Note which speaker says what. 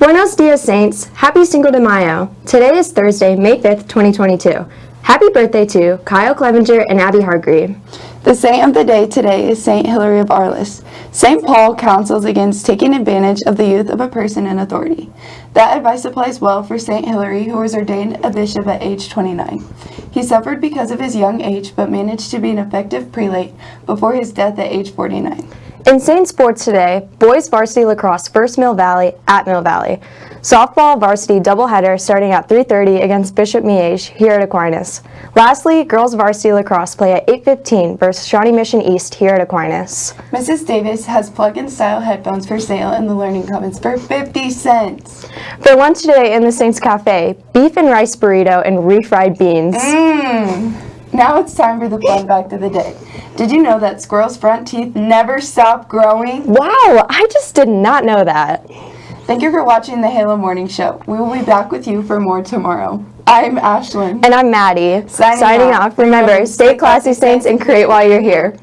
Speaker 1: Buenos dias, Saints. Happy Cinco de Mayo. Today is Thursday, May 5th, 2022. Happy birthday to Kyle Clevenger and Abby Hargreave.
Speaker 2: The saint of the day today is Saint Hilary of Arles. Saint Paul counsels against taking advantage of the youth of a person in authority. That advice applies well for Saint Hilary, who was ordained a bishop at age 29. He suffered because of his young age, but managed to be an effective prelate before his death at age 49.
Speaker 1: In Saint Sports today, boys varsity lacrosse first Mill Valley at Mill Valley. Softball varsity doubleheader starting at 3.30 against Bishop Miege here at Aquinas. Lastly, girls varsity lacrosse play at 8.15 versus Shawnee Mission East here at Aquinas.
Speaker 2: Mrs. Davis has plug-in style headphones for sale in the Learning Commons for 50 cents.
Speaker 1: For lunch today in the Saints Cafe, beef and rice burrito and refried beans.
Speaker 2: Mmm. Now it's time for the fun fact of the day. Did you know that squirrels' front teeth never stop growing?
Speaker 1: Wow, I just did not know that.
Speaker 2: Thank you for watching the Halo Morning Show. We will be back with you for more tomorrow. I'm Ashlyn.
Speaker 1: And I'm Maddie.
Speaker 2: Signing off.
Speaker 1: off. Remember, stay classy, Saints, and create while you're here.